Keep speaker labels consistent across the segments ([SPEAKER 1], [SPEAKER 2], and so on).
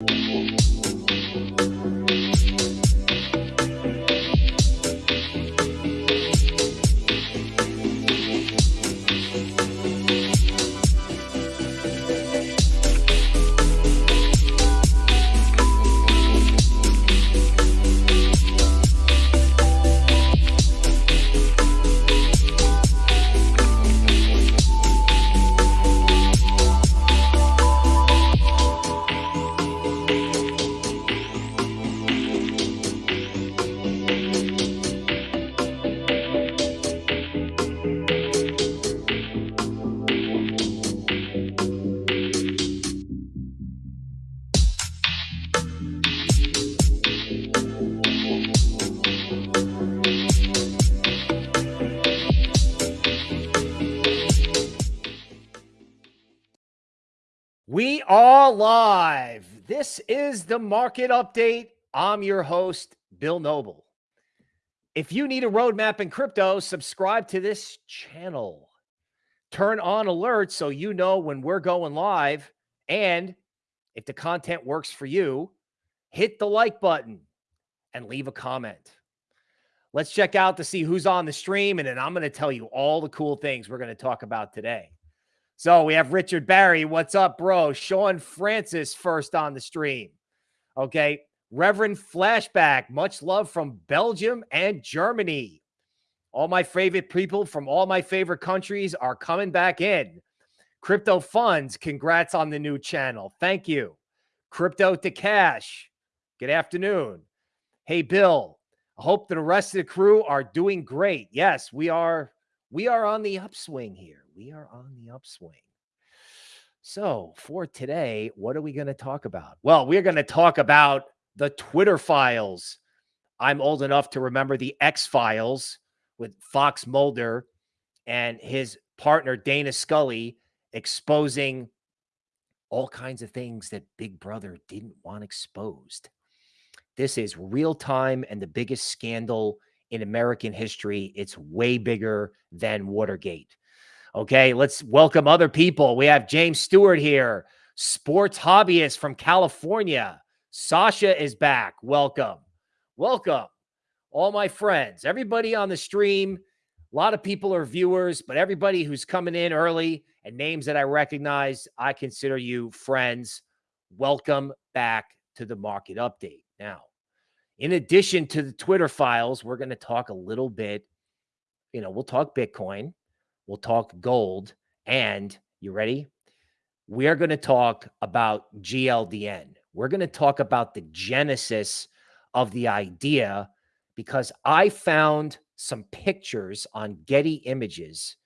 [SPEAKER 1] We live. This is the market update. I'm your host, Bill Noble. If you need a roadmap in crypto, subscribe to this channel. Turn on alerts so you know when we're going live. And if the content works for you, hit the like button and leave a comment. Let's check out to see who's on the stream. And then I'm going to tell you all the cool things we're going to talk about today. So we have Richard Barry. What's up, bro? Sean Francis first on the stream. Okay. Reverend Flashback. Much love from Belgium and Germany. All my favorite people from all my favorite countries are coming back in. Crypto Funds, congrats on the new channel. Thank you. Crypto to Cash, good afternoon. Hey, Bill, I hope the rest of the crew are doing great. Yes, we are. We are on the upswing here we are on the upswing. So, for today, what are we going to talk about? Well, we're going to talk about the Twitter files. I'm old enough to remember the X files with Fox Mulder and his partner, Dana Scully, exposing all kinds of things that Big Brother didn't want exposed. This is real time and the biggest scandal in American history. It's way bigger than Watergate. Okay, let's welcome other people. We have James Stewart here, sports hobbyist from California. Sasha is back. Welcome. Welcome. All my friends, everybody on the stream. A lot of people are viewers, but everybody who's coming in early and names that I recognize, I consider you friends. Welcome back to the market update. Now, in addition to the Twitter files, we're going to talk a little bit. You know, we'll talk Bitcoin. We'll talk gold. And you ready? We are going to talk about GLDN. We're going to talk about the genesis of the idea because I found some pictures on Getty Images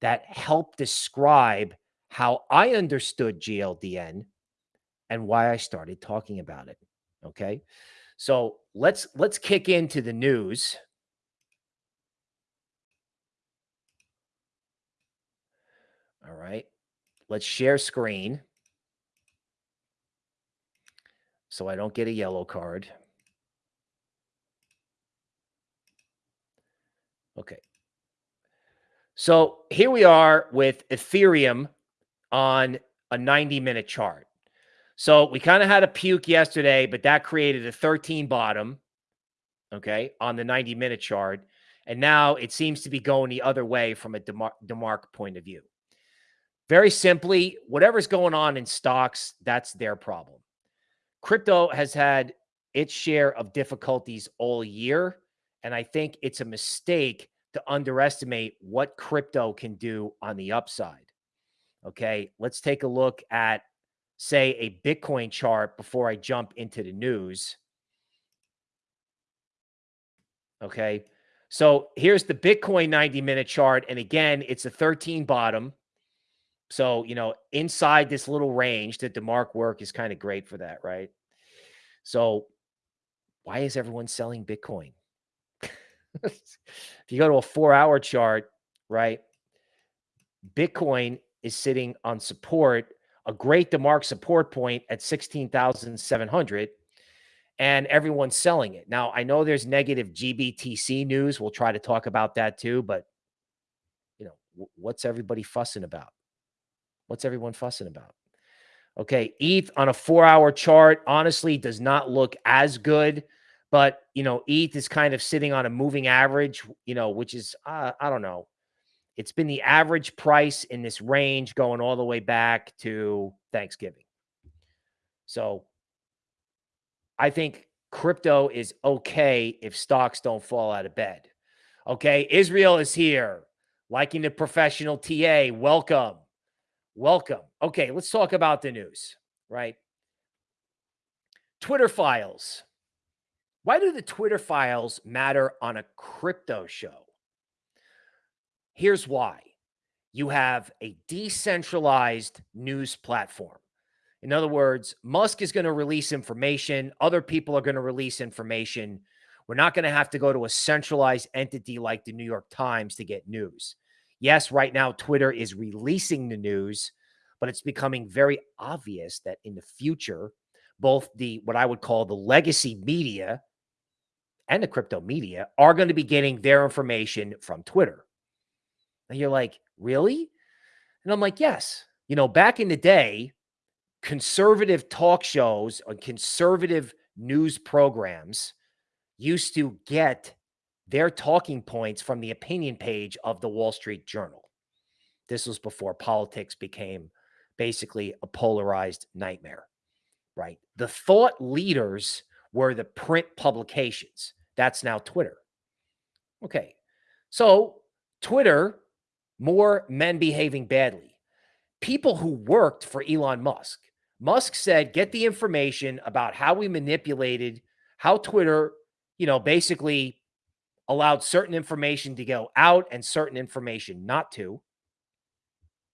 [SPEAKER 1] that help describe how I understood GLDN and why I started talking about it. Okay. So let's let's kick into the news. All right. Let's share screen. So I don't get a yellow card. Okay. So here we are with Ethereum on a 90 minute chart. So we kind of had a puke yesterday, but that created a 13 bottom, okay, on the 90 minute chart. And now it seems to be going the other way from a DeMar- DeMark point of view. Very simply, whatever's going on in stocks, that's their problem. Crypto has had its share of difficulties all year. And I think it's a mistake to underestimate what crypto can do on the upside. Okay, let's take a look at, say, a Bitcoin chart before I jump into the news. Okay, so here's the Bitcoin 90 minute chart. And again, it's a 13 bottom. So, you know, inside this little range that DeMark work is kind of great for that, right? So, why is everyone selling Bitcoin? if you go to a four hour chart, right? Bitcoin is sitting on support, a great DeMark support point at 16,700, and everyone's selling it. Now, I know there's negative GBTC news. We'll try to talk about that too, but you know, what's everybody fussing about? What's everyone fussing about? Okay. ETH on a four hour chart, honestly, does not look as good. But, you know, ETH is kind of sitting on a moving average, you know, which is, uh, I don't know. It's been the average price in this range going all the way back to Thanksgiving. So I think crypto is okay if stocks don't fall out of bed. Okay. Israel is here. Liking the professional TA. Welcome. Welcome. Okay. Let's talk about the news, right? Twitter files. Why do the Twitter files matter on a crypto show? Here's why you have a decentralized news platform. In other words, Musk is going to release information, other people are going to release information. We're not going to have to go to a centralized entity like the New York Times to get news. Yes, right now, Twitter is releasing the news, but it's becoming very obvious that in the future, both the what I would call the legacy media and the crypto media are going to be getting their information from Twitter. And you're like, really? And I'm like, yes. You know, back in the day, conservative talk shows and conservative news programs used to get their talking points from the opinion page of the Wall Street Journal. This was before politics became basically a polarized nightmare, right? The thought leaders were the print publications. That's now Twitter. Okay. So, Twitter, more men behaving badly. People who worked for Elon Musk, Musk said, get the information about how we manipulated, how Twitter, you know, basically allowed certain information to go out and certain information not to.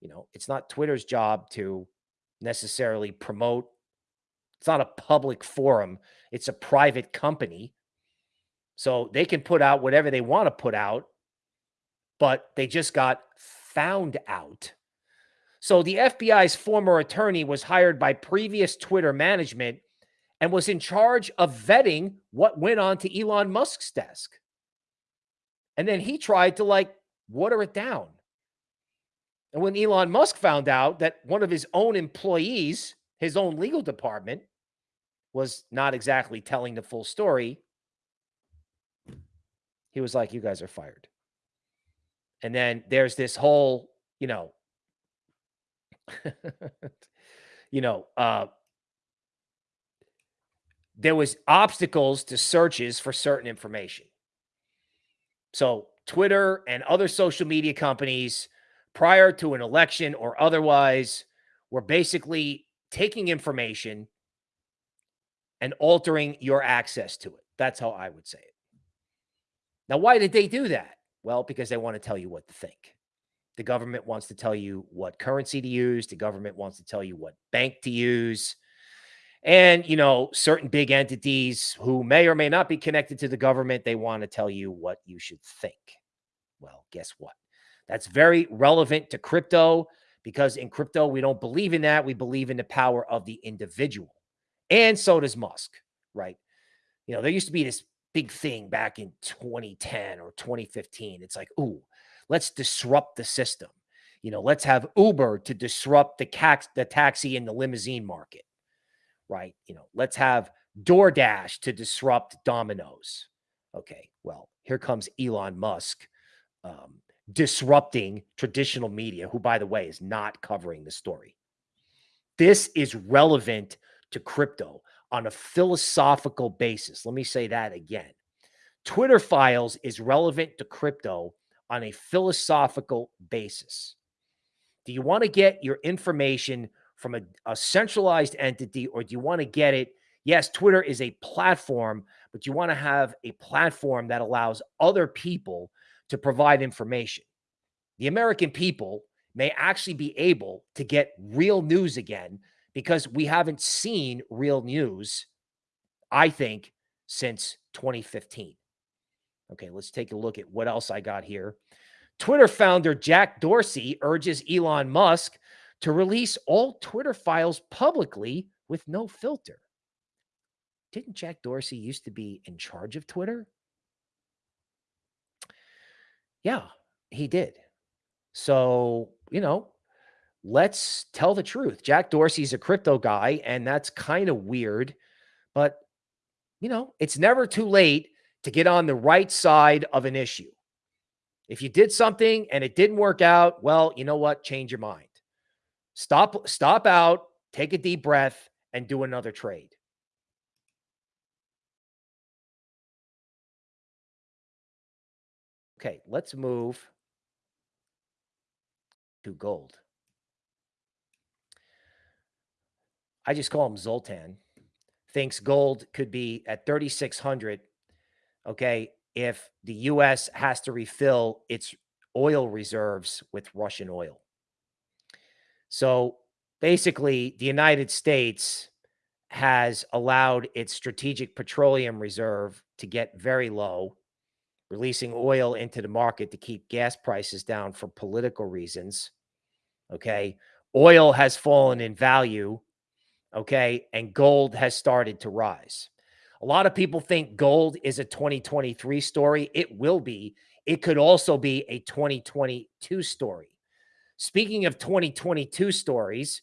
[SPEAKER 1] You know, it's not Twitter's job to necessarily promote. It's not a public forum. It's a private company. So they can put out whatever they want to put out, but they just got found out so the FBI's former attorney was hired by previous Twitter management and was in charge of vetting what went on to Elon Musk's desk. And then he tried to like water it down. And when Elon Musk found out that one of his own employees, his own legal department, was not exactly telling the full story, he was like, You guys are fired. And then there's this whole, you know, you know, uh, there was obstacles to searches for certain information. So Twitter and other social media companies prior to an election or otherwise were basically taking information and altering your access to it. That's how I would say it. Now, why did they do that? Well, because they want to tell you what to think. The government wants to tell you what currency to use. The government wants to tell you what bank to use. And, you know, certain big entities who may or may not be connected to the government, they want to tell you what you should think. Well, guess what? That's very relevant to crypto because in crypto, we don't believe in that. We believe in the power of the individual. And so does Musk, right? You know, there used to be this big thing back in 2010 or 2015. It's like, ooh, Let's disrupt the system. You know, let's have Uber to disrupt the, cax- the taxi and the limousine market, right? You know, let's have DoorDash to disrupt Domino's. Okay, well, here comes Elon Musk um, disrupting traditional media, who, by the way, is not covering the story. This is relevant to crypto on a philosophical basis. Let me say that again. Twitter files is relevant to crypto on a philosophical basis. Do you want to get your information from a, a centralized entity or do you want to get it? Yes, Twitter is a platform, but you want to have a platform that allows other people to provide information. The American people may actually be able to get real news again because we haven't seen real news, I think, since 2015. Okay, let's take a look at what else I got here. Twitter founder Jack Dorsey urges Elon Musk to release all Twitter files publicly with no filter. Didn't Jack Dorsey used to be in charge of Twitter? Yeah, he did. So, you know, let's tell the truth. Jack Dorsey's a crypto guy, and that's kind of weird. But, you know, it's never too late to get on the right side of an issue. If you did something and it didn't work out, well, you know what? Change your mind. Stop, stop out, take a deep breath, and do another trade. Okay, let's move to gold. I just call him Zoltan. Thinks gold could be at 3,600. Okay. If the U.S. has to refill its oil reserves with Russian oil. So basically, the United States has allowed its strategic petroleum reserve to get very low, releasing oil into the market to keep gas prices down for political reasons. Okay. Oil has fallen in value Okay. And gold has started to rise. A lot of people think gold is a 2023 story. It will be. It could also be a 2022 story. Speaking of 2022 stories,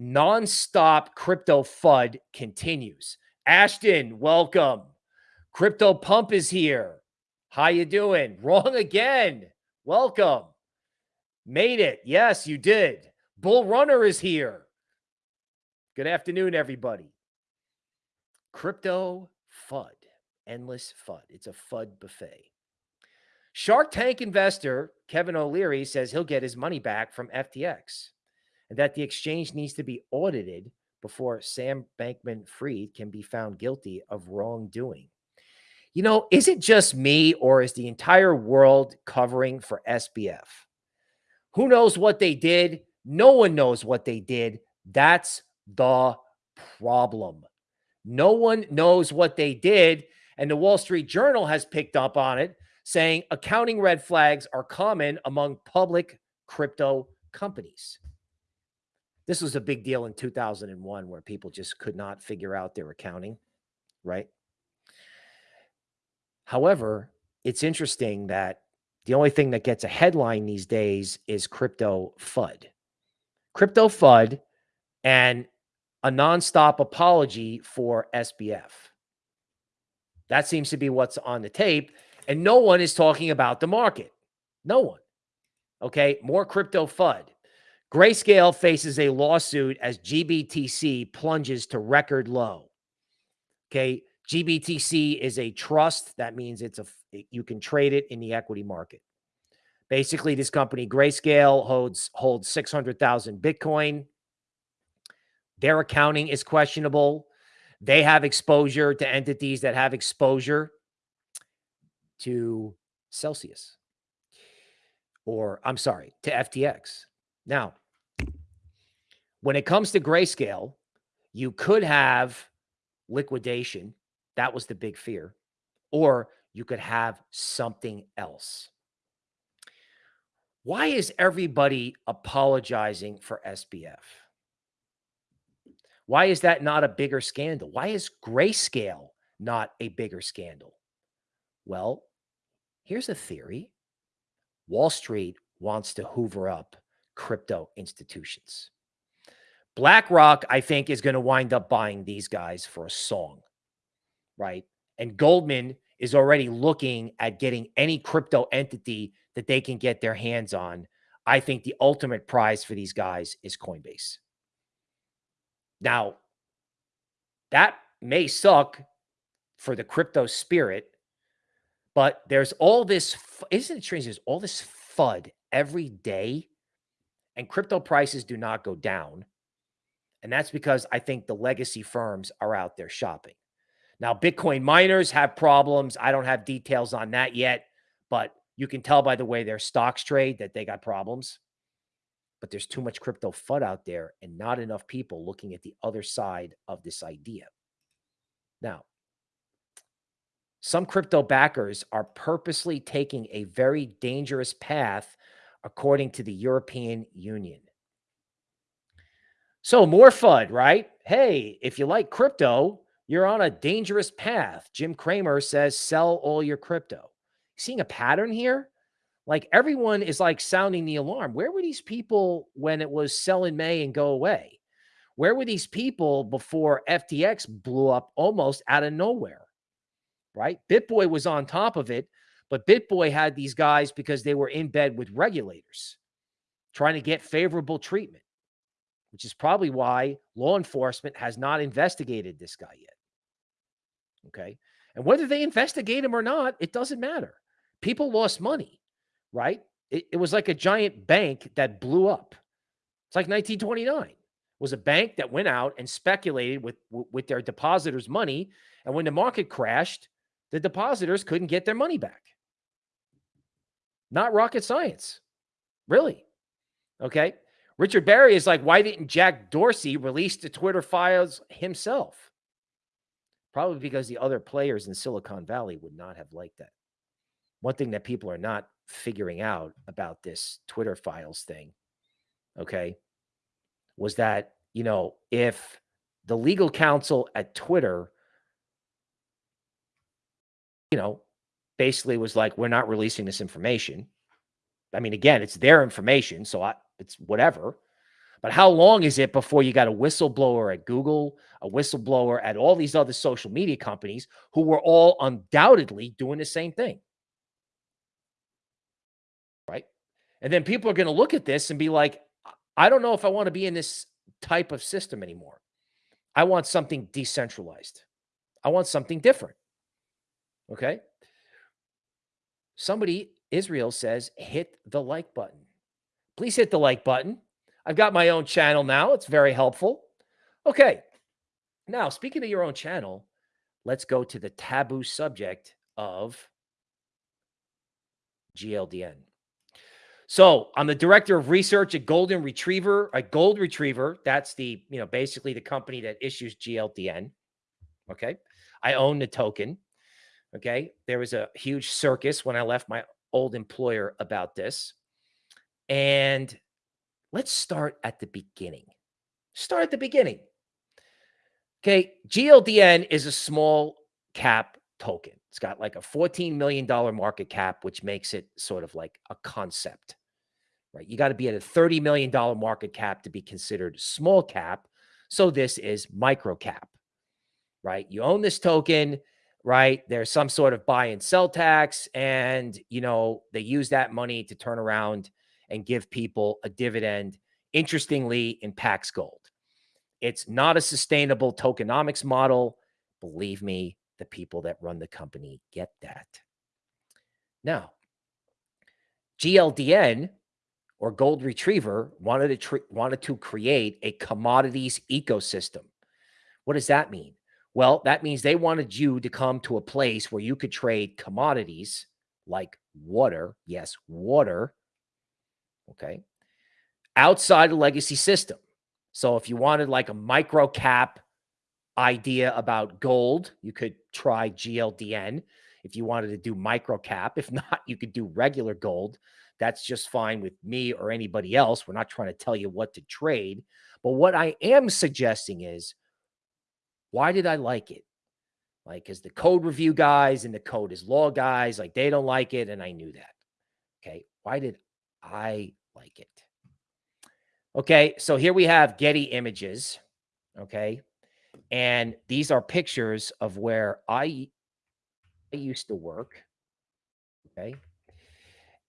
[SPEAKER 1] nonstop crypto FUD continues. Ashton, welcome. Crypto Pump is here. How you doing? Wrong again. Welcome. Made it. Yes, you did. Bull Runner is here. Good afternoon, everybody. Crypto FUD, endless FUD. It's a FUD buffet. Shark Tank investor Kevin O'Leary says he'll get his money back from FTX and that the exchange needs to be audited before Sam Bankman Fried can be found guilty of wrongdoing. You know, is it just me or is the entire world covering for SBF? Who knows what they did? No one knows what they did. That's the problem. No one knows what they did. And the Wall Street Journal has picked up on it, saying accounting red flags are common among public crypto companies. This was a big deal in 2001 where people just could not figure out their accounting, right? However, it's interesting that the only thing that gets a headline these days is crypto FUD. Crypto FUD and a nonstop apology for SBF. That seems to be what's on the tape. And no one is talking about the market. No one. Okay. More crypto FUD. Grayscale faces a lawsuit as GBTC plunges to record low. Okay. GBTC is a trust. That means it's a, you can trade it in the equity market. Basically, this company, Grayscale, holds, holds 600,000 Bitcoin. Their accounting is questionable. They have exposure to entities that have exposure to Celsius or I'm sorry, to FTX. Now, when it comes to grayscale, you could have liquidation. That was the big fear. Or you could have something else. Why is everybody apologizing for SBF? Why is that not a bigger scandal? Why is grayscale not a bigger scandal? Well, here's a theory Wall Street wants to hoover up crypto institutions. BlackRock, I think, is going to wind up buying these guys for a song, right? And Goldman is already looking at getting any crypto entity that they can get their hands on. I think the ultimate prize for these guys is Coinbase. Now, that may suck for the crypto spirit, but there's all this, isn't it strange? There's all this FUD every day, and crypto prices do not go down. And that's because I think the legacy firms are out there shopping. Now, Bitcoin miners have problems. I don't have details on that yet, but you can tell by the way their stocks trade that they got problems but there's too much crypto FUD out there and not enough people looking at the other side of this idea. Now, some crypto backers are purposely taking a very dangerous path, according to the European Union. So, more FUD, right? Hey, if you like crypto, you're on a dangerous path. Jim Cramer says sell all your crypto. Seeing a pattern here? Like everyone is like sounding the alarm. Where were these people when it was sell in May and go away? Where were these people before FTX blew up almost out of nowhere? Right? BitBoy was on top of it, but BitBoy had these guys because they were in bed with regulators trying to get favorable treatment, which is probably why law enforcement has not investigated this guy yet. Okay. And whether they investigate him or not, it doesn't matter. People lost money, right? It, it was like a giant bank that blew up. It's like 1929 was a bank that went out and speculated with with their depositors' money, and when the market crashed, the depositors couldn't get their money back. Not rocket science, really. Okay. Richard Barry is like, why didn't Jack Dorsey release the Twitter files himself? Probably because the other players in Silicon Valley would not have liked that. One thing that people are not figuring out about this Twitter files thing, okay, was that, you know, if the legal counsel at Twitter, you know, basically was like, we're not releasing this information. I mean, again, it's their information, so I, it's whatever. But how long is it before you got a whistleblower at Google, a whistleblower at all these other social media companies who were all undoubtedly doing the same thing? Right. And then people are going to look at this and be like, I don't know if I want to be in this type of system anymore. I want something decentralized. I want something different. Okay. Somebody, Israel says, hit the like button. Please hit the like button. I've got my own channel now. It's very helpful. Okay. Now, speaking of your own channel, let's go to the taboo subject of GLDN. So I'm the director of research at Golden Retriever, a Gold Retriever. That's the, you know, basically the company that issues GLDN. Okay. I own the token. Okay. There was a huge circus when I left my old employer about this. And Let's start at the beginning. Start at the beginning. Okay. GLDN is a small cap token. It's got like a $14 million market cap, which makes it sort of like a concept, right? You got to be at a $30 million market cap to be considered small cap. So this is micro cap, right? You own this token, right? There's some sort of buy and sell tax, and, you know, they use that money to turn around and give people a dividend, interestingly, in Pax Gold. It's not a sustainable tokenomics model. Believe me, the people that run the company get that. Now, GLDN or Gold Retriever wanted to wanted to create a commodities ecosystem. What does that mean? Well, that means they wanted you to come to a place where you could trade commodities like water, yes, water, Okay. Outside the legacy system. So if you wanted like a micro cap idea about gold, you could try GLDN. If you wanted to do micro cap, if not, you could do regular gold. That's just fine with me or anybody else. We're not trying to tell you what to trade. But what I am suggesting is why did I like it? Like, because the code review guys and the code is law guys, like they don't like it. And I knew that. Okay. Why did I like it. Okay, so here we have Getty images. Okay, and these are pictures of where I, I used to work. Okay,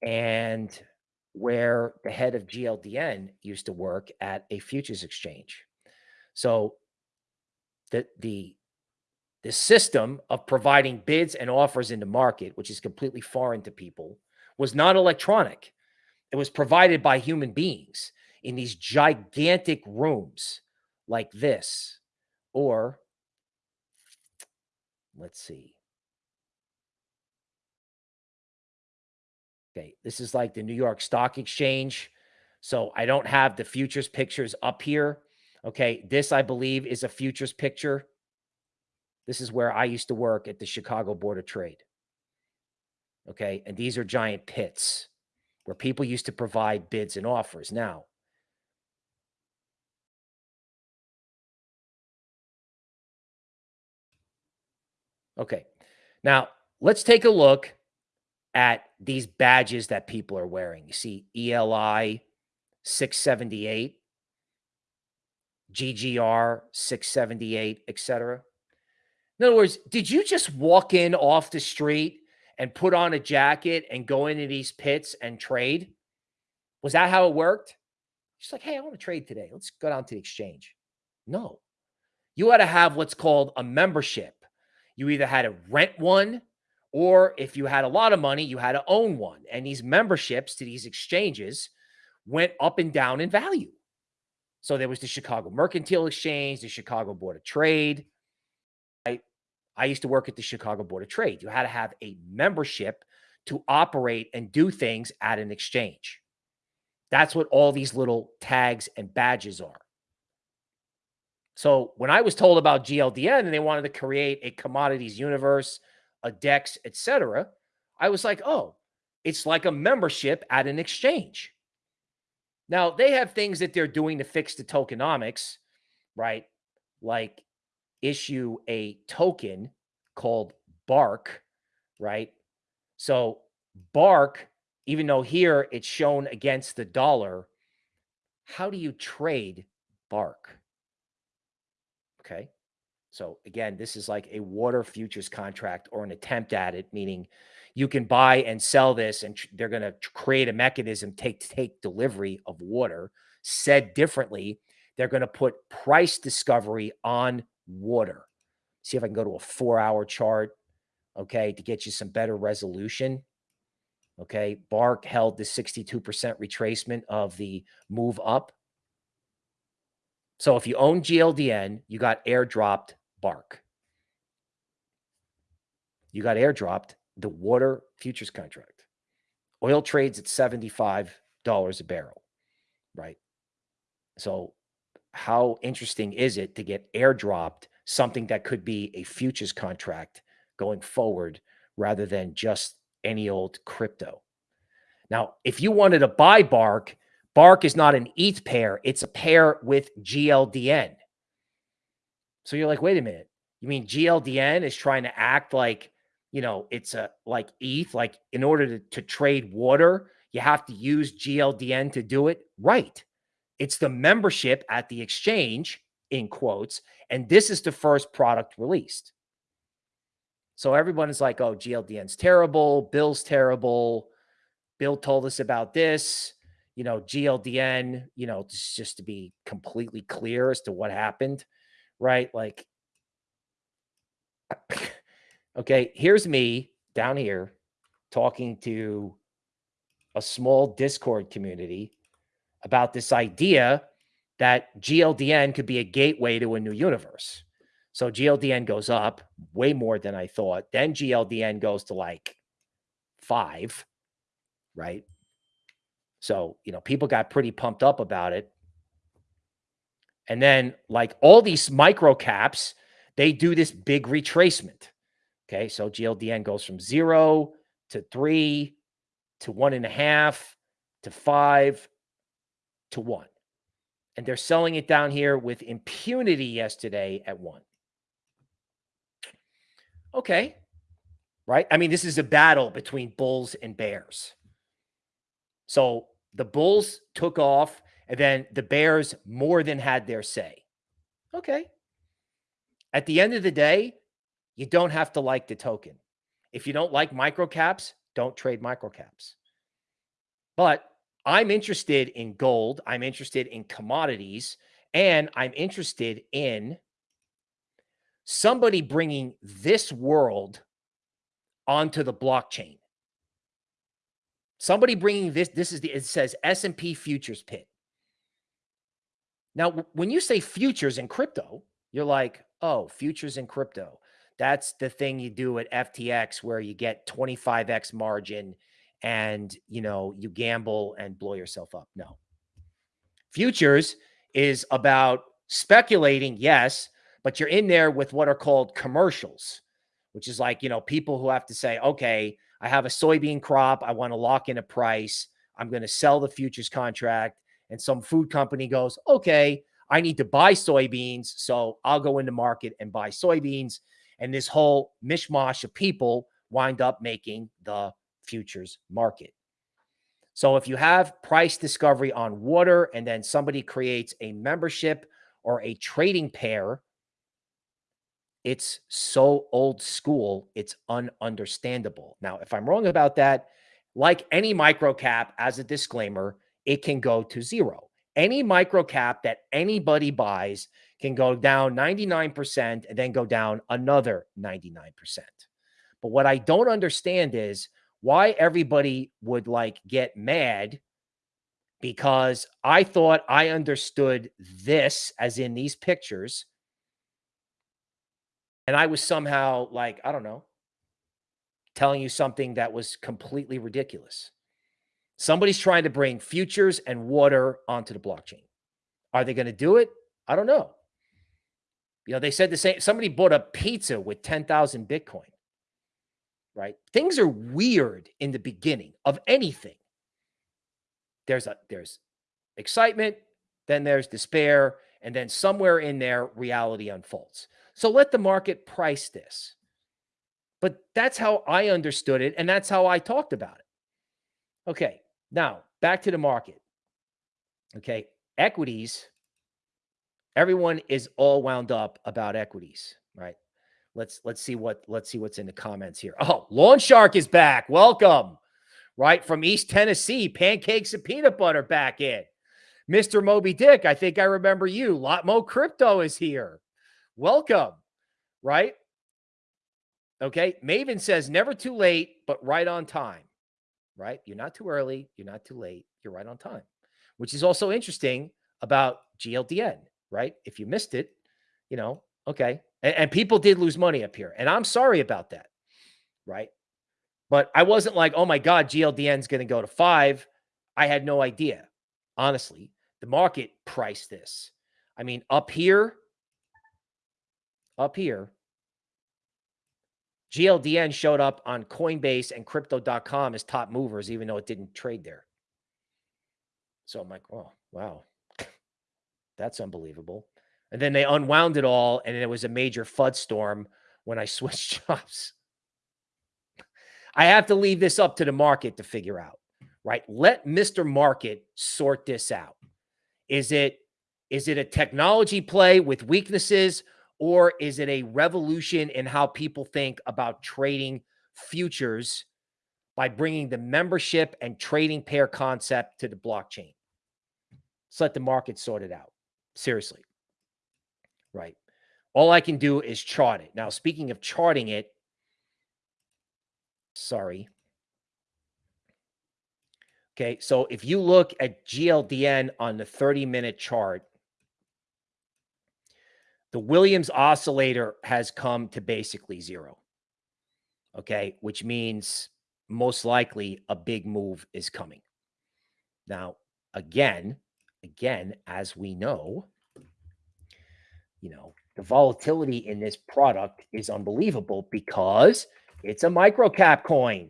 [SPEAKER 1] and where the head of GLDN used to work at a futures exchange. So the the the system of providing bids and offers in the market, which is completely foreign to people, was not electronic. It was provided by human beings in these gigantic rooms like this. Or let's see. Okay, this is like the New York Stock Exchange. So I don't have the futures pictures up here. Okay, this I believe is a futures picture. This is where I used to work at the Chicago Board of Trade. Okay, and these are giant pits where people used to provide bids and offers. Now, okay. Now, let's take a look at these badges that people are wearing. You see ELI 678, GGR 678, etc. In other words, did you just walk in off the street and put on a jacket and go into these pits and trade? Was that how it worked? She's like, hey, I want to trade today. Let's go down to the exchange. No. You had to have what's called a membership. You either had to rent one, or if you had a lot of money, you had to own one. And these memberships to these exchanges went up and down in value. So there was the Chicago Mercantile Exchange, the Chicago Board of Trade. I, I used to work at the Chicago Board of Trade. You had to have a membership to operate and do things at an exchange. That's what all these little tags and badges are. So when I was told about GLDN and they wanted to create a commodities universe, a DEX, etc., I was like, oh, it's like a membership at an exchange. Now they have things that they're doing to fix the tokenomics, right? Like issue a token called Bark, right? So Bark even though here it's shown against the dollar, how do you trade bark? Okay. So again, this is like a water futures contract or an attempt at it, meaning you can buy and sell this and they're going to create a mechanism take take delivery of water. Said differently, they're going to put price discovery on water. See if I can go to a 4-hour chart, okay, to get you some better resolution. Okay. Bark held the 62% retracement of the move up. So if you own GLDN, you got airdropped Bark. You got airdropped the water futures contract. Oil trades at $75 a barrel, right? So how interesting is it to get airdropped something that could be a futures contract going forward rather than just any old crypto. Now, if you wanted to buy Bark, Bark is not an ETH pair, it's a pair with GLDN. So you're like, wait a minute. You mean GLDN is trying to act like, you know, it's a like ETH, like in order to, to trade water, you have to use GLDN to do it? Right. It's the membership at the exchange, in quotes, and this is the first product released. So everyone is like, oh, GLDN's terrible. Bill's terrible. Bill told us about this. You know, GLDN, you know, just to be completely clear as to what happened, right? Like, okay, here's me down here talking to a small Discord community about this idea that GLDN could be a gateway to a new universe. So GLDN goes up way more than I thought. Then GLDN goes to like five, right? So, you know, people got pretty pumped up about it. And then, like all these micro caps, they do this big retracement. Okay. So GLDN goes from zero to three to one and a half to five to one. And they're selling it down here with impunity yesterday at one. Okay. Right. I mean, this is a battle between bulls and bears. So the bulls took off, and then the bears more than had their say. Okay. At the end of the day, you don't have to like the token. If you don't like microcaps, don't trade microcaps. But I'm interested in gold. I'm interested in commodities. And I'm interested in somebody bringing this world onto the blockchain. Somebody bringing this, this is the, it says S&P futures pit. Now, when you say futures in crypto, you're like, oh, futures in crypto. That's the thing you do at FTX where you get 25x margin and, you know, you gamble and blow yourself up. No. Futures is about speculating, yes, but you're in there with what are called commercials, which is like, you know, people who have to say, okay, I have a soybean crop. I want to lock in a price. I'm going to sell the futures contract. And some food company goes, okay, I need to buy soybeans. So I'll go into market and buy soybeans. And this whole mishmash of people wind up making the futures market. So if you have price discovery on water and then somebody creates a membership or a trading pair, it's so old school, it's ununderstandable. Now, if I'm wrong about that, like any micro cap, as a disclaimer, it can go to zero. Any micro cap that anybody buys can go down 99% and then go down another 99%. But what I don't understand is why everybody would like get mad because I thought I understood this as in these pictures. And I was somehow like, I don't know, telling you something that was completely ridiculous. Somebody's trying to bring futures and water onto the blockchain. Are they going to do it? I don't know. You know, they said the same. Somebody bought a pizza with 10,000 Bitcoin, right? Things are weird in the beginning of anything. There's a, there's excitement, then there's despair, and then somewhere in there, reality unfolds. So let the market price this. But that's how I understood it. And that's how I talked about it. Okay. Now back to the market. Okay. Equities. Everyone is all wound up about equities, right? Let's let's see what let's see what's in the comments here. Oh, Lawn Shark is back. Welcome. Right from East Tennessee, pancakes and peanut butter back in. Mr. Moby Dick, I think I remember you. Lotmo Crypto is here. Welcome. Right? Okay. Maven says never too late, but right on time. Right? You're not too early. You're not too late. You're right on time, which is also interesting about GLDN. Right? If you missed it, you know, okay. And, and people did lose money up here. And I'm sorry about that. Right? But I wasn't like, oh my God, GLDN is going to go to five. I had no idea. Honestly, the market priced this. I mean, up here, up here, GLDN showed up on Coinbase and crypto.com as top movers, even though it didn't trade there. So I'm like, oh, wow. That's unbelievable. And then they unwound it all, and it was a major FUD storm when I switched jobs. I have to leave this up to the market to figure out, right? Let Mr. Market sort this out. Is it is it a technology play with weaknesses or is it a revolution in how people think about trading futures by bringing the membership and trading pair concept to the blockchain? Let's let the market sort it out. Seriously. Right. All I can do is chart it. Now, speaking of charting it, sorry. Okay. So if you look at GLDN on the 30 minute chart, the Williams oscillator has come to basically zero. Okay. Which means most likely a big move is coming. Now, again, again, as we know, you know, the volatility in this product is unbelievable because it's a micro cap coin.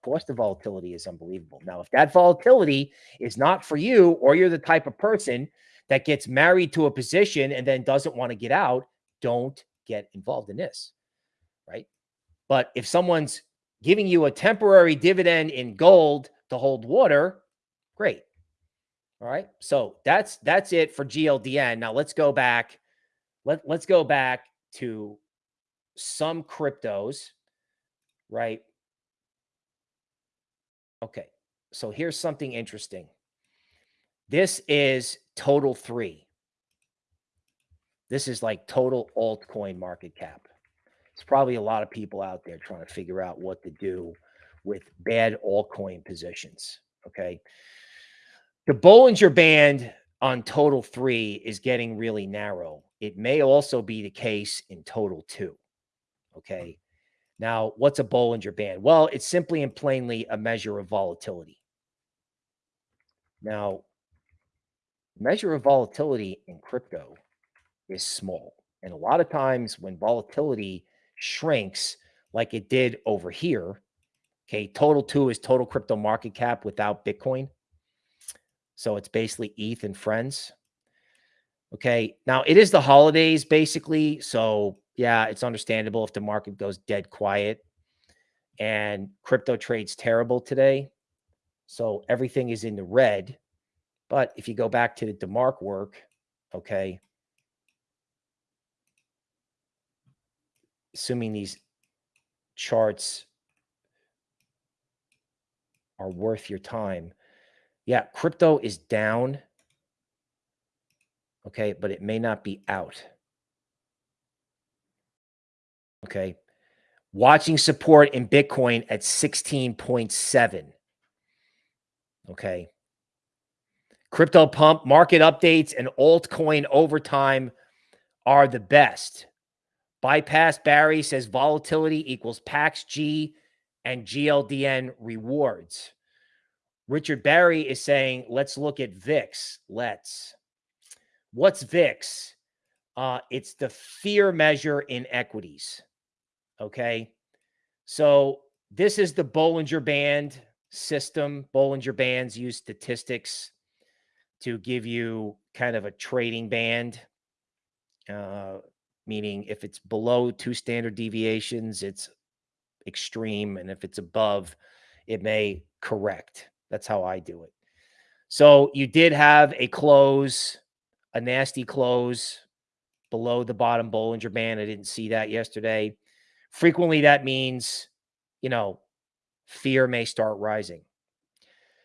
[SPEAKER 1] Of course, the volatility is unbelievable. Now, if that volatility is not for you, or you're the type of person that gets married to a position and then doesn't want to get out, don't get involved in this. Right. But if someone's giving you a temporary dividend in gold to hold water, great. All right. So that's that's it for GLDN. Now let's go back. Let, let's go back to some cryptos, right? Okay. So here's something interesting. This is total three. This is like total altcoin market cap. It's probably a lot of people out there trying to figure out what to do with bad altcoin positions. Okay. The Bollinger Band on total three is getting really narrow. It may also be the case in total two. Okay. Now, what's a Bollinger Band? Well, it's simply and plainly a measure of volatility. Now, measure of volatility in crypto is small. And a lot of times when volatility shrinks like it did over here, okay, total two is total crypto market cap without Bitcoin. So it's basically ETH and friends. Okay. Now it is the holidays basically. So yeah, it's understandable if the market goes dead quiet and crypto trades terrible today. So everything is in the red. But if you go back to the DeMark work, okay, assuming these charts are worth your time. Yeah, crypto is down. Okay, but it may not be out. Okay. Watching support in Bitcoin at 16.7. Okay. Crypto pump, market updates, and altcoin overtime are the best. Bypass Barry says volatility equals PAX G and GLDN rewards. Richard Barry is saying, let's look at VIX. Let's. What's VIX? Uh, it's the fear measure in equities. Okay. So this is the Bollinger Band system. Bollinger Bands use statistics to give you kind of a trading band, uh, meaning if it's below two standard deviations, it's extreme. And if it's above, it may correct. That's how I do it. So you did have a close, a nasty close below the bottom Bollinger Band. I didn't see that yesterday. Frequently, that means, you know, fear may start rising.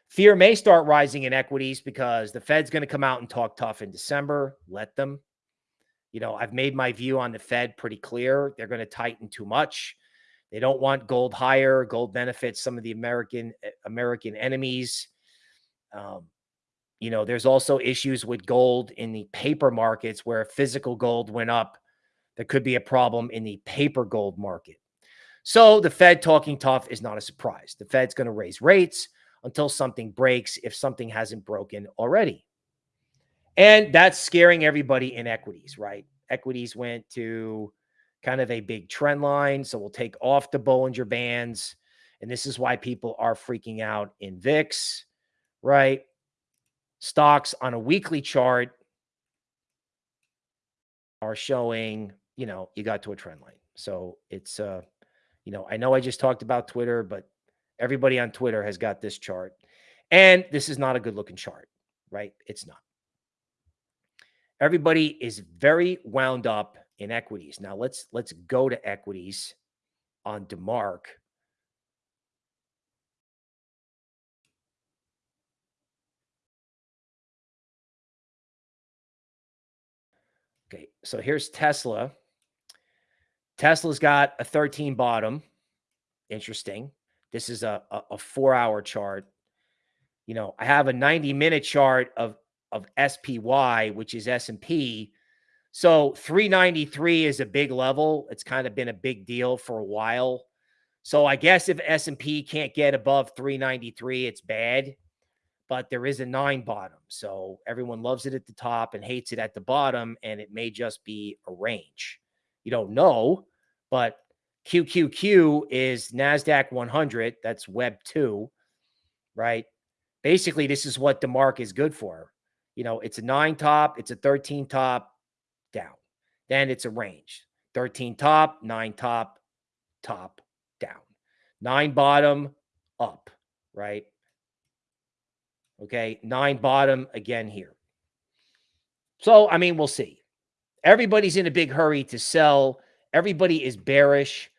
[SPEAKER 1] Fear may start rising in equities because the Fed's going to come out and talk tough in December. Let them. You know, I've made my view on the Fed pretty clear. They're going to tighten too much. They don't want gold higher. Gold benefits some of the American eh, American enemies. Um, you know, there's also issues with gold in the paper markets where physical gold went up. There could be a problem in the paper gold market. So the Fed talking tough is not a surprise. The Fed's going to raise rates until something breaks, if something hasn't broken already. And that's scaring everybody in equities, right? Equities went to kind of a big trend line. So we'll take off the Bollinger Bands. And this is why people are freaking out in VIX, right? Stocks on a weekly chart are showing, you know, you got to a trend line. So it's, uh, you know, I know I just talked about Twitter, but everybody on Twitter has got this chart. And this is not a good looking chart, right? It's not. Everybody is very wound up in equities. Now let's let's go to equities on DeMark. Okay, so here's Tesla. Tesla's got a 13 bottom. Interesting. This is a, a, a four hour chart. You know, I have a 90 minute chart of of SPY, which is S&P. So 393 is a big level. It's kind of been a big deal for a while. So I guess if S&P can't get above 393, it's bad. But there is a nine bottom. So everyone loves it at the top and hates it at the bottom. And it may just be a range. You don't know, but QQQ is NASDAQ 100. That's Web 2, right? Basically, this is what DeMark is good for. You know, it's a nine top, it's a 13 top. Then it's a range 13 top, nine top, top, down. Nine bottom, up, right? Okay. Nine bottom again here. So, I mean, we'll see. Everybody's in a big hurry to sell. Everybody is bearish.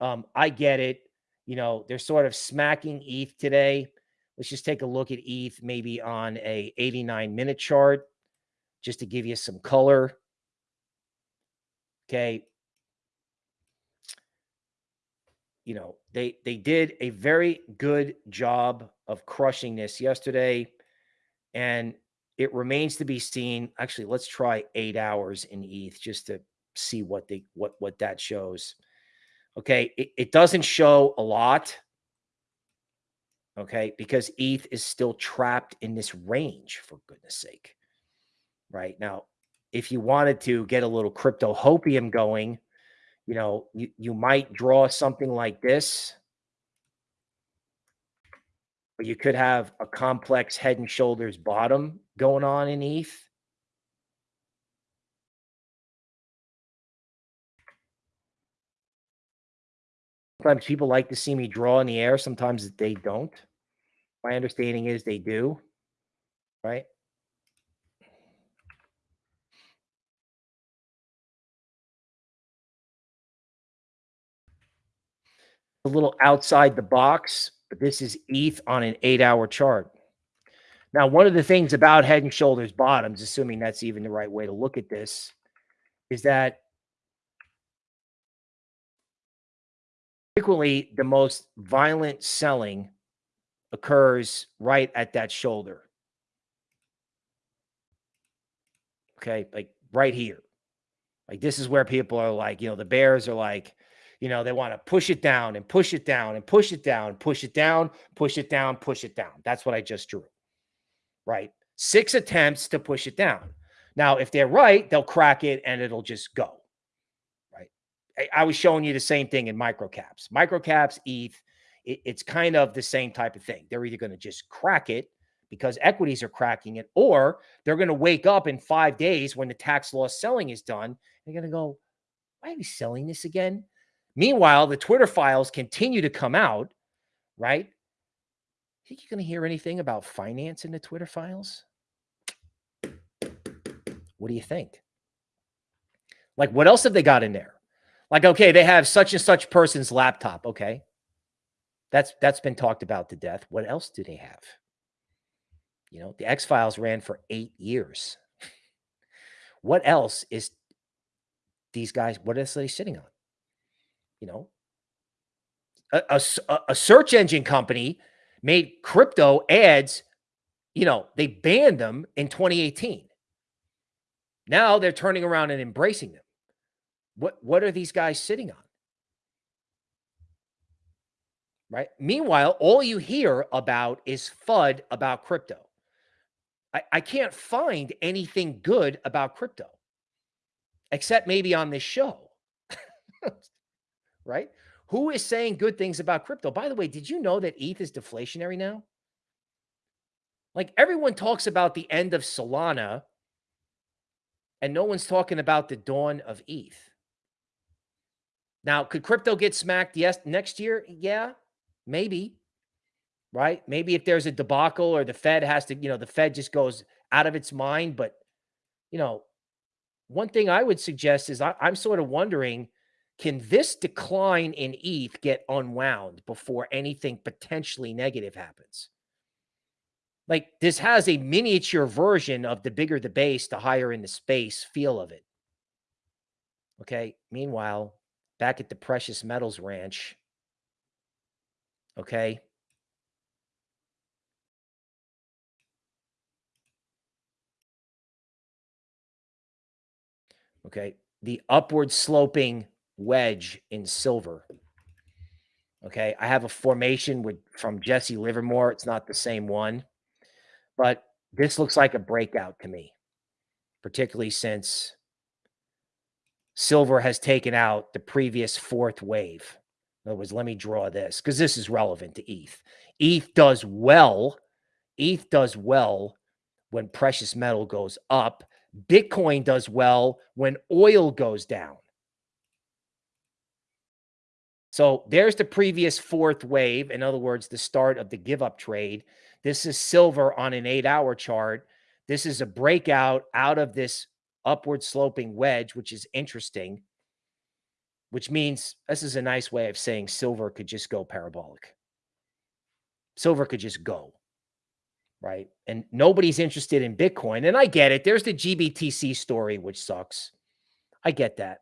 [SPEAKER 1] Um, I get it. You know, they're sort of smacking ETH today. Let's just take a look at ETH maybe on a 89 minute chart just to give you some color. Okay. You know, they they did a very good job of crushing this yesterday and it remains to be seen. Actually, let's try 8 hours in ETH just to see what they what what that shows. Okay, it, it doesn't show a lot. Okay, because ETH is still trapped in this range, for goodness sake. Right now, if you wanted to get a little crypto hopium going, you know, you, you might draw something like this. But you could have a complex head and shoulders bottom going on in ETH. Sometimes people like to see me draw in the air. Sometimes they don't. My understanding is they do, right? A little outside the box, but this is ETH on an eight hour chart. Now, one of the things about head and shoulders bottoms, assuming that's even the right way to look at this, is that frequently the most violent selling occurs right at that shoulder. Okay, like right here. Like this is where people are like, you know, the bears are like, you know, they want to push it down and push it down and push it down, push it down, push it down, push it down. That's what I just drew right? Six attempts to push it down. Now, if they're right, they'll crack it and it'll just go, right? I, I was showing you the same thing in microcaps. Microcaps, ETH, it, it's kind of the same type of thing. They're either going to just crack it because equities are cracking it, or they're going to wake up in five days when the tax loss selling is done. They're going to go, why are we selling this again? Meanwhile, the Twitter files continue to come out, right? Think you're going to hear anything about finance in the Twitter files? What do you think? Like, what else have they got in there? Like, okay, they have such and such person's laptop. Okay. That's that's been talked about to death. What else do they have? You know, the X Files ran for eight years. what else is these guys? What else are they sitting on? You know, a, a, a search engine company made crypto ads, you know, they banned them in 2018. Now they're turning around and embracing them. What what are these guys sitting on? Right? Meanwhile, all you hear about is FUD about crypto. I, I can't find anything good about crypto except maybe on this show. right? Who is saying good things about crypto? By the way, did you know that ETH is deflationary now? Like everyone talks about the end of Solana, and no one's talking about the dawn of ETH. Now, could crypto get smacked yes next year? Yeah, maybe. Right? Maybe if there's a debacle or the Fed has to, you know, the Fed just goes out of its mind. But, you know, one thing I would suggest is I, I'm sort of wondering can this decline in ETH get unwound before anything potentially negative happens? Like this has a miniature version of the bigger the base, the higher in the space feel of it. Okay. Meanwhile, back at the precious metals ranch, okay. Okay. The upward sloping wedge in silver. Okay. I have a formation with from Jesse Livermore. It's not the same one, but this looks like a breakout to me, particularly since silver has taken out the previous fourth wave. In other words, let me draw this because this is relevant to ETH. ETH does well. ETH does well when precious metal goes up. Bitcoin does well when oil goes down. So there's the previous fourth wave. In other words, the start of the give up trade. This is silver on an eight hour chart. This is a breakout out of this upward sloping wedge, which is interesting, which means this is a nice way of saying silver could just go parabolic. Silver could just go, right? And nobody's interested in Bitcoin. And I get it. There's the GBTC story, which sucks. I get that.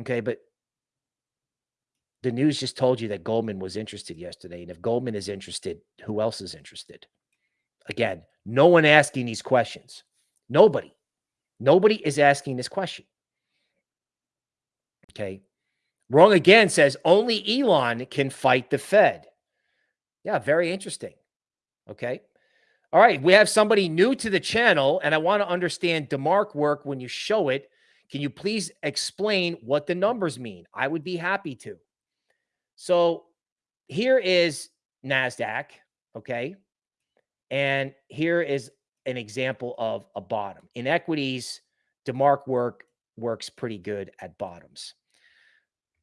[SPEAKER 1] Okay. But the news just told you that Goldman was interested yesterday. And if Goldman is interested, who else is interested? Again, no one asking these questions. Nobody. Nobody is asking this question. Okay. Wrong again says only Elon can fight the Fed. Yeah, very interesting. Okay. All right. We have somebody new to the channel, and I want to understand DeMark work when you show it. Can you please explain what the numbers mean? I would be happy to. So here is NASDAQ, okay? And here is an example of a bottom. In equities, DeMark work works pretty good at bottoms.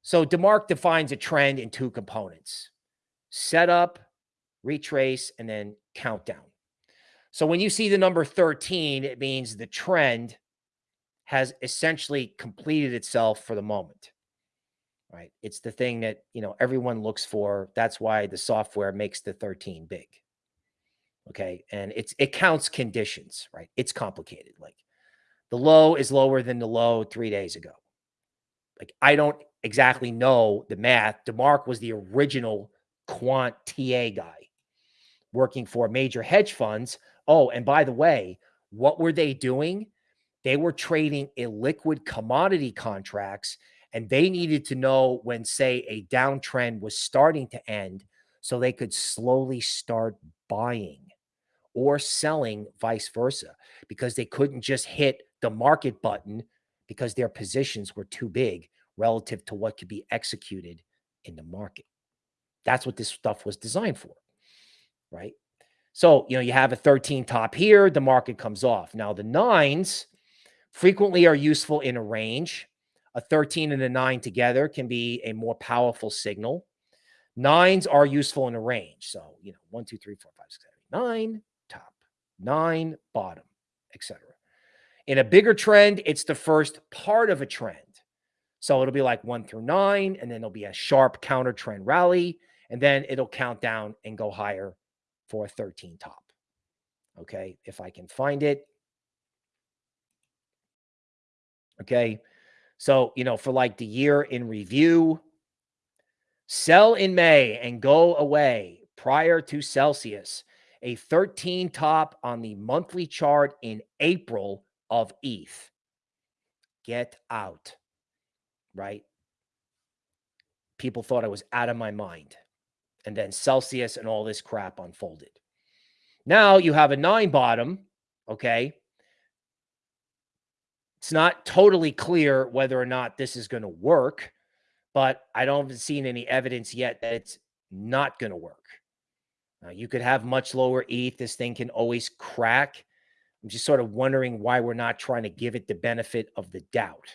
[SPEAKER 1] So DeMark defines a trend in two components setup, retrace, and then countdown. So when you see the number 13, it means the trend has essentially completed itself for the moment. Right? It's the thing that, you know, everyone looks for. That's why the software makes the 13 big. Okay? And it's it counts conditions, right? It's complicated. Like the low is lower than the low 3 days ago. Like I don't exactly know the math. DeMark was the original quant TA guy working for major hedge funds. Oh, and by the way, what were they doing? They were trading illiquid commodity contracts and they needed to know when, say, a downtrend was starting to end so they could slowly start buying or selling, vice versa, because they couldn't just hit the market button because their positions were too big relative to what could be executed in the market. That's what this stuff was designed for, right? So, you know, you have a 13 top here, the market comes off. Now, the nines frequently are useful in a range. A 13 and a nine together can be a more powerful signal. Nines are useful in a range. So, you know, one, two, three, four, five, six, seven, nine, top, nine, bottom, etc. In a bigger trend, it's the first part of a trend. So it'll be like one through nine, and then there'll be a sharp counter trend rally, and then it'll count down and go higher for a 13 top. Okay, if I can find it. Okay, so, you know, for like the year in review, sell in May and go away prior to Celsius, a 13 top on the monthly chart in April of ETH. Get out right? People thought I was out of my mind. And then Celsius and all this crap unfolded. Now you have a nine bottom, okay? It's not totally clear whether or not this is going to work, but I don't have seen any evidence yet that it's not going to work. Now, you could have much lower ETH. This thing can always crack. I'm just sort of wondering why we're not trying to give it the benefit of the doubt.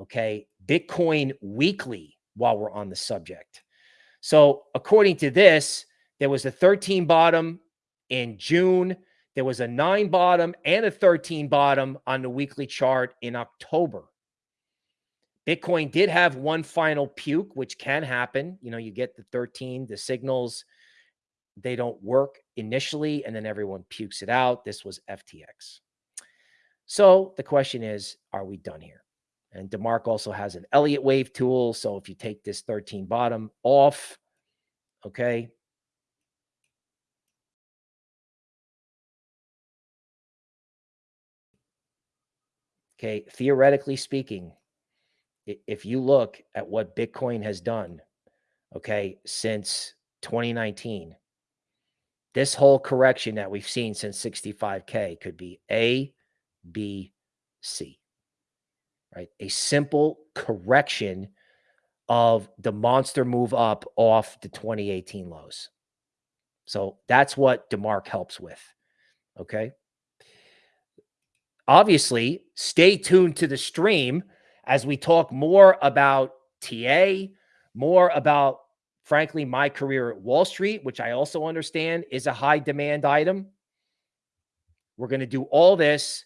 [SPEAKER 1] Okay. Bitcoin weekly while we're on the subject. So, according to this, there was a 13 bottom in June. There was a nine bottom and a 13 bottom on the weekly chart in October. Bitcoin did have one final puke, which can happen. You know, you get the 13, the signals, they don't work initially, and then everyone pukes it out. This was FTX. So the question is, are we done here? And DeMark also has an Elliott wave tool. So if you take this 13 bottom off, okay. Okay, theoretically speaking, if you look at what Bitcoin has done, okay, since 2019, this whole correction that we've seen since 65K could be A, B, C right? A simple correction of the monster move up off the 2018 lows. So that's what DeMark helps with. Okay. Obviously, stay tuned to the stream as we talk more about TA, more about, frankly, my career at Wall Street, which I also understand is a high demand item. We're going to do all this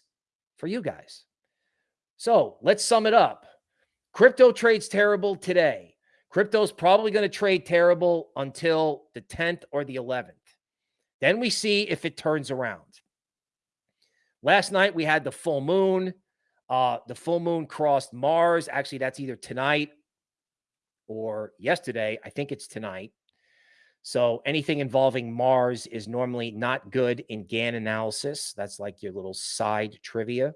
[SPEAKER 1] for you guys. So let's sum it up. Crypto trades terrible today. Crypto's probably going to trade terrible until the 10th or the 11th. Then we see if it turns around. Last night we had the full moon. Uh, the full moon crossed Mars. Actually, that's either tonight or yesterday. I think it's tonight. So anything involving Mars is normally not good in Gann analysis. That's like your little side trivia.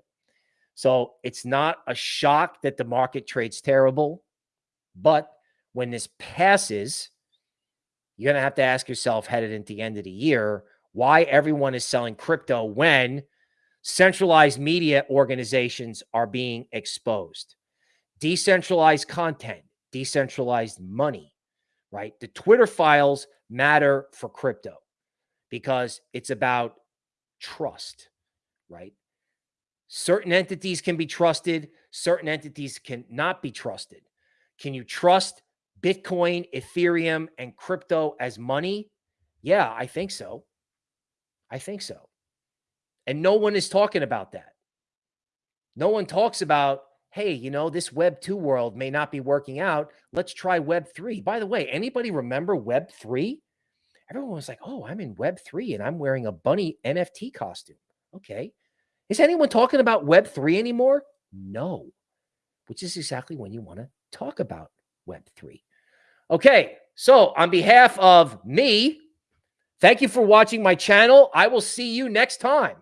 [SPEAKER 1] So it's not a shock that the market trades terrible. But when this passes, you're going to have to ask yourself, headed into the end of the year, why everyone is selling crypto when centralized media organizations are being exposed. Decentralized content, decentralized money, right? The Twitter files matter for crypto because it's about trust, right? Certain entities can be trusted, certain entities cannot be trusted. Can you trust Bitcoin, Ethereum, and crypto as money? Yeah, I think so. I think so. And no one is talking about that. No one talks about, hey, you know, this Web 2 world may not be working out. Let's try Web 3. By the way, anybody remember Web 3? Everyone was like, oh, I'm in Web 3 and I'm wearing a bunny NFT costume. Okay. Is anyone talking about Web 3 anymore? No, which is exactly when you want to talk about Web 3. Okay. So, on behalf of me, thank you for watching my channel. I will see you next time.